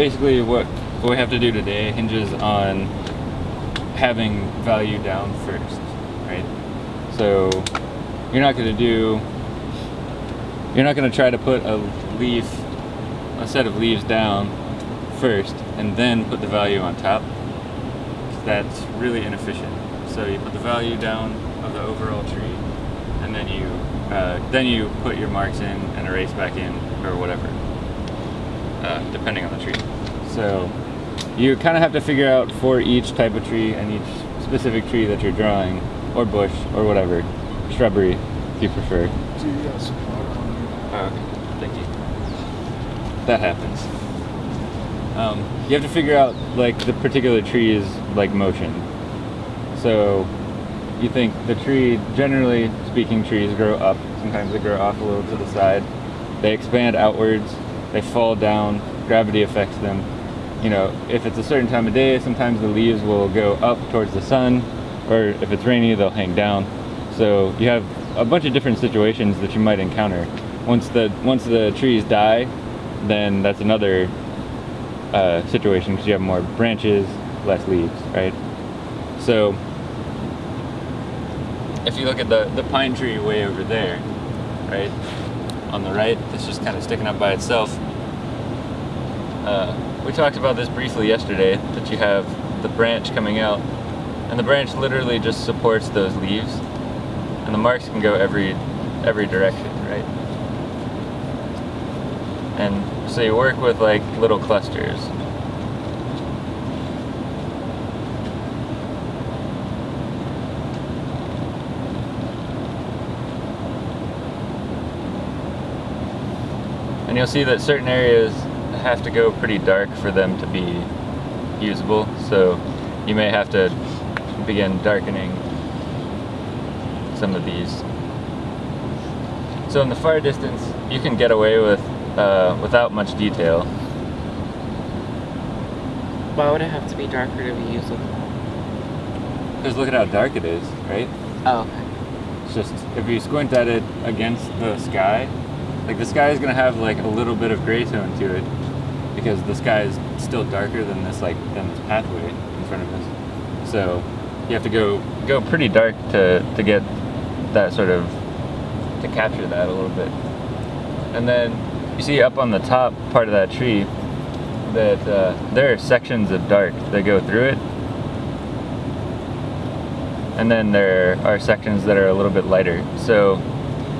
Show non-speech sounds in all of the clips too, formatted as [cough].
basically what, what we have to do today hinges on having value down first, right? So you're not going to do, you're not going to try to put a leaf, a set of leaves down first and then put the value on top. That's really inefficient. So you put the value down of the overall tree and then you uh, then you put your marks in and erase back in or whatever, uh, depending on the tree. So you kind of have to figure out for each type of tree and each specific tree that you're drawing, or bush, or whatever, shrubbery, if you prefer. So you got some water on there. Okay. Thank you. That happens. Um, you have to figure out like the particular tree's like motion. So you think the tree, generally speaking, trees grow up. Sometimes they grow off a little to the side. They expand outwards. They fall down. Gravity affects them. You know, if it's a certain time of day, sometimes the leaves will go up towards the sun, or if it's rainy, they'll hang down. So you have a bunch of different situations that you might encounter. Once the once the trees die, then that's another uh, situation because you have more branches, less leaves, right? So if you look at the, the pine tree way over there, right, on the right, it's just kind of sticking up by itself. Uh, we talked about this briefly yesterday, that you have the branch coming out, and the branch literally just supports those leaves, and the marks can go every every direction, right? And so you work with like little clusters. And you'll see that certain areas have to go pretty dark for them to be usable. So you may have to begin darkening some of these. So in the far distance, you can get away with uh, without much detail. Why would it have to be darker to be usable? Because look at how dark it is, right? Oh, okay. It's just, if you squint at it against the sky, like the sky is gonna have like a little bit of gray tone to it because the sky is still darker than this like than this pathway in front of us. So you have to go go pretty dark to to get that sort of to capture that a little bit. And then you see up on the top part of that tree that uh, there are sections of dark that go through it. And then there are sections that are a little bit lighter. So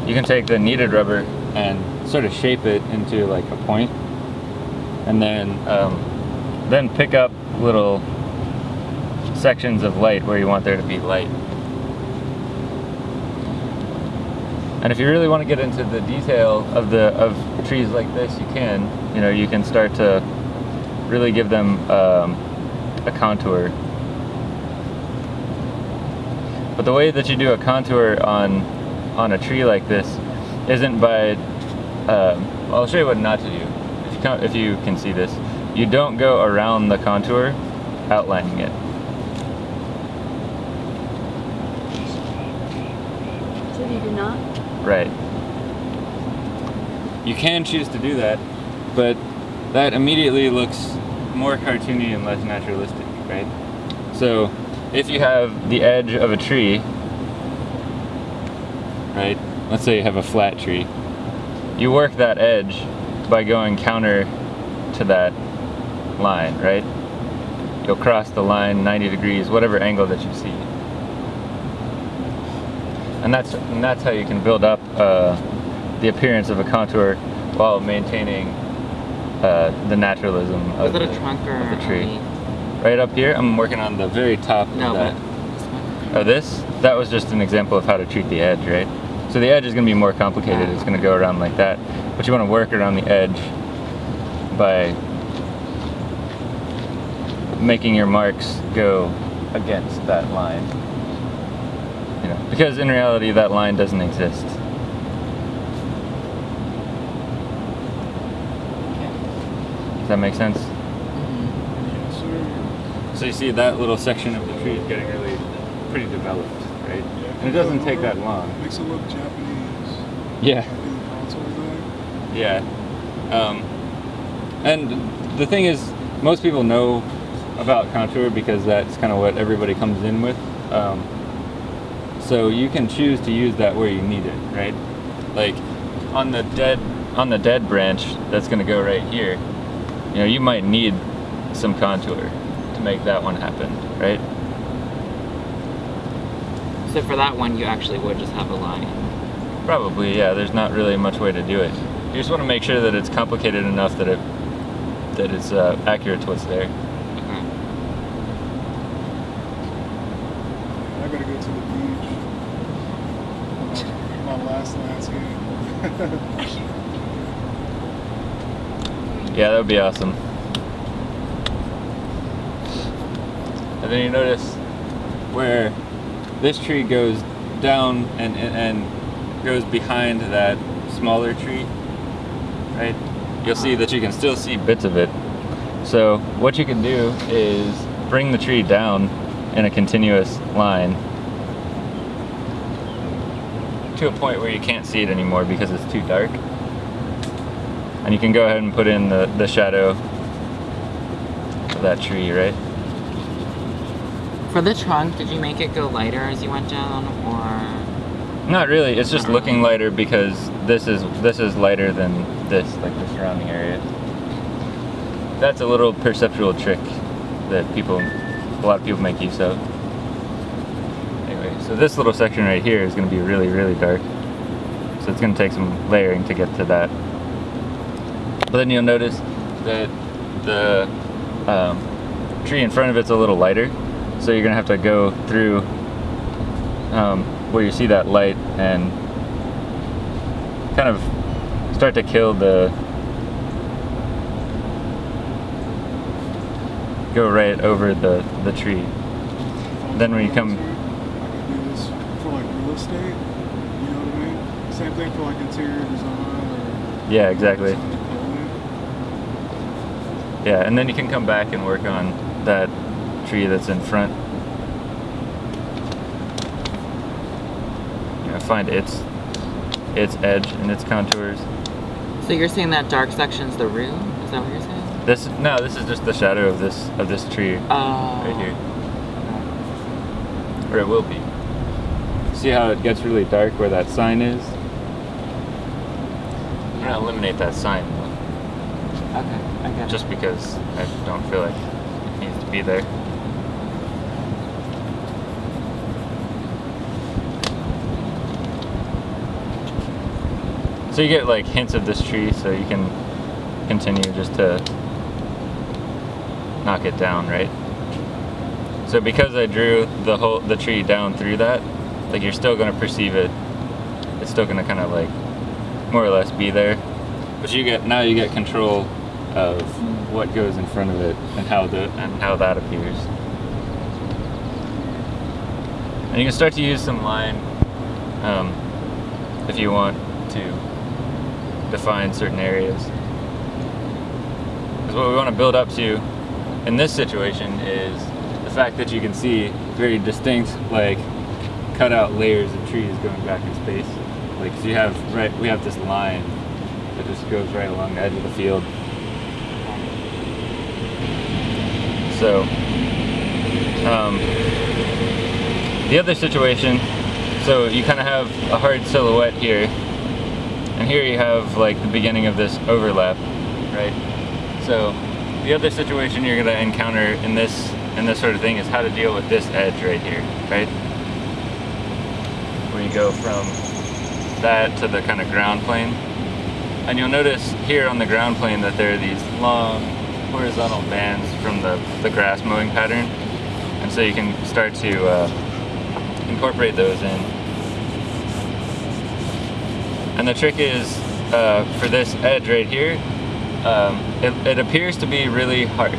you can take the kneaded rubber and sort of shape it into like a point and then um, then pick up little sections of light where you want there to be light. And if you really want to get into the detail of the of trees like this, you can. You know, you can start to really give them um, a contour. But the way that you do a contour on on a tree like this isn't by. Uh, I'll show you what not to do. If you can, if you can see this, you don't go around the contour, outlining it. So you do not? Right. You can choose to do that, but that immediately looks more cartoony and less naturalistic, right? So if you have the edge of a tree, right? Let's say you have a flat tree. You work that edge by going counter to that line, right? You'll cross the line 90 degrees, whatever angle that you see. And that's, and that's how you can build up uh, the appearance of a contour while maintaining uh, the naturalism of the, a trunk or of the tree. Right up here, I'm working on the very top No, of that. but. Oh, this? That was just an example of how to treat the edge, right? So the edge is going to be more complicated. It's going to go around like that. But you want to work around the edge by making your marks go against that line. You know, because in reality, that line doesn't exist. Does that make sense? Mhm. Yes. So you see that little section of the tree is getting really pretty developed, right? Yeah, And it doesn't take that long. Makes it look Japanese Yeah. in the contour there. Yeah. Um, and the thing is, most people know about contour because that's kind of what everybody comes in with. Um, so you can choose to use that where you need it, right? Like on the dead on the dead branch that's going to go right here. You know, you might need some contour to make that one happen, right? So for that one, you actually would just have a line. Probably, yeah. There's not really much way to do it. You just want to make sure that it's complicated enough that it that it's uh, accurate to what's there. Okay. I gotta go to the beach. My, my last landscape. [laughs] Yeah, that would be awesome. And then you notice where this tree goes down and, and, and goes behind that smaller tree, right? You'll see uh-huh. that you can still see bits of it. So what you can do is bring the tree down in a continuous line to a point where you can't see it anymore because it's too dark. And you can go ahead and put in the, the shadow of that tree, right? For the trunk, did you make it go lighter as you went down, or? Not really. It's just looking lighter because this is this is lighter than this, like the surrounding area. That's a little perceptual trick that people, a lot of people make use of. Anyway, so this little section right here is going to be really, really dark. So it's going to take some layering to get to that. But then you'll notice that the um, tree in front of it's a little lighter. So you're going to have to go through um, where you see that light and kind of start to kill the go right over the the tree Then when you come- for like real estate. You know what I mean? Same thing for like interior design yeah exactly yeah and then you can come back and work on that tree that's in front you know, find its its edge and its contours So you're saying that dark section's the room? Is that what you're saying? this no this is just the shadow of this of this tree Oh. right here or it will be see how it gets really dark where that sign is I'm gonna eliminate that sign Okay, I get just because I don't feel like it needs to be there. So you get like hints of this tree so you can continue just to knock it down, right? So because I drew the whole the tree down through that, like you're still gonna perceive it. It's still gonna kind of like more or less be there. But you get now you get control of what goes in front of it and how the and how that appears. And you can start to use some line um, if you want to define certain areas. Because what we want to build up to in this situation is the fact that you can see very distinct, like cut out layers of trees going back in space. Like 'cause you have right, we have this line that just goes right along the edge of the field. So, um, the other situation, so you kind of have a hard silhouette here, and here you have like the beginning of this overlap, right? So, the other situation you're gonna encounter in this in this sort of thing is how to deal with this edge right here, right? Where you go from that to the kind of ground plane. And you'll notice here on the ground plane that there are these long horizontal bands from the, the grass mowing pattern. And so you can start to uh, incorporate those in. And the trick is uh, for this edge right here, um, it, it appears to be really harsh,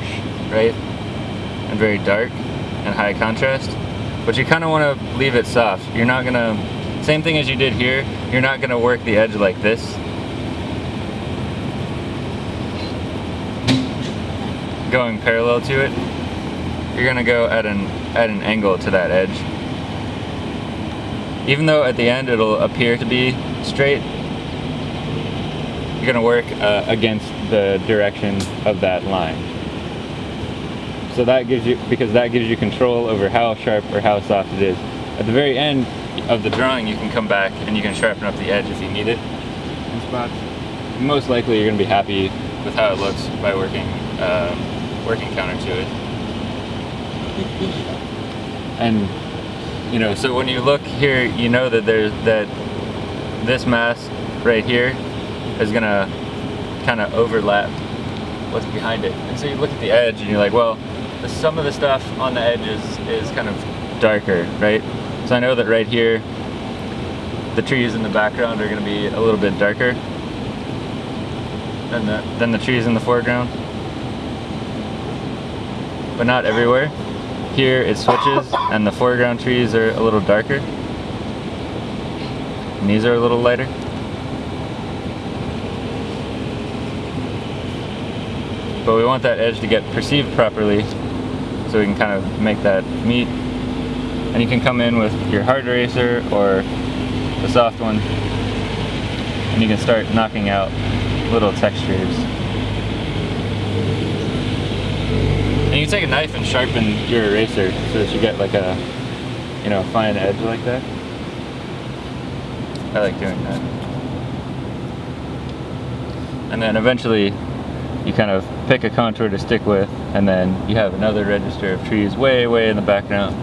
right? And very dark and high contrast. But you kind of want to leave it soft. You're not going to, same thing as you did here, you're not going to work the edge like this. Going parallel to it, you're going to go at an, at an angle to that edge. Even though at the end it'll appear to be straight, you're going to work uh, against the direction of that line. So that gives you, because that gives you control over how sharp or how soft it is. At the very end of the drawing, you can come back and you can sharpen up the edge if you need it. Most likely you're going to be happy with how it looks by working, uh, working counter to it. And, you know, so when you look here, you know that there's, that this mass right here is going to kind of overlap what's behind it. And so you look at the edge and you're like, well, the, some of the stuff on the edges is kind of darker, right? So I know that right here, the trees in the background are going to be a little bit darker than the, than the trees in the foreground. But not everywhere. Here it switches [coughs] and the foreground trees are a little darker. And these are a little lighter. But we want that edge to get perceived properly so we can kind of make that meet. And you can come in with your hard eraser or the soft one and you can start knocking out little textures. And you can take a knife and sharpen your eraser so that you get like a, you know, fine edge like that. I like doing that. And then eventually you kind of pick a contour to stick with and then you have another register of trees way, way in the background.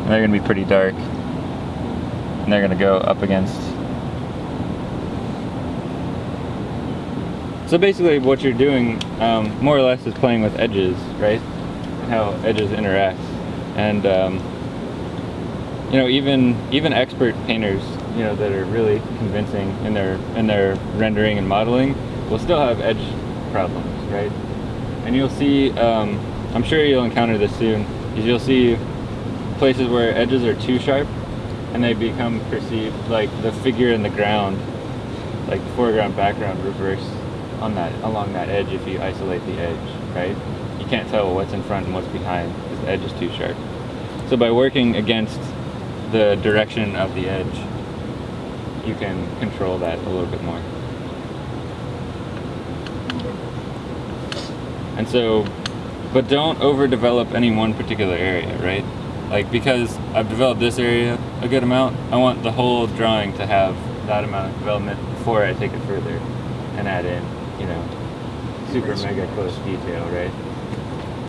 And they're gonna be pretty dark. And they're gonna go up against. So basically what you're doing um, more or less is playing with edges, right? How edges interact. And um, you know, even even expert painters, you know, that are really convincing in their in their rendering and modeling, will still have edge problems, right? And you'll see, um, I'm sure you'll encounter this soon, is you'll see places where edges are too sharp, and they become perceived like the figure in the ground, like foreground, background, reverse on that along that edge if you isolate the edge, right? You can't tell what's in front and what's behind because the edge is too sharp. So by working against the direction of the edge, you can control that a little bit more. And so, but don't overdevelop any one particular area, right? Like because I've developed this area a good amount, I want the whole drawing to have that amount of development before I take it further and add in, you know, super mega close detail, right?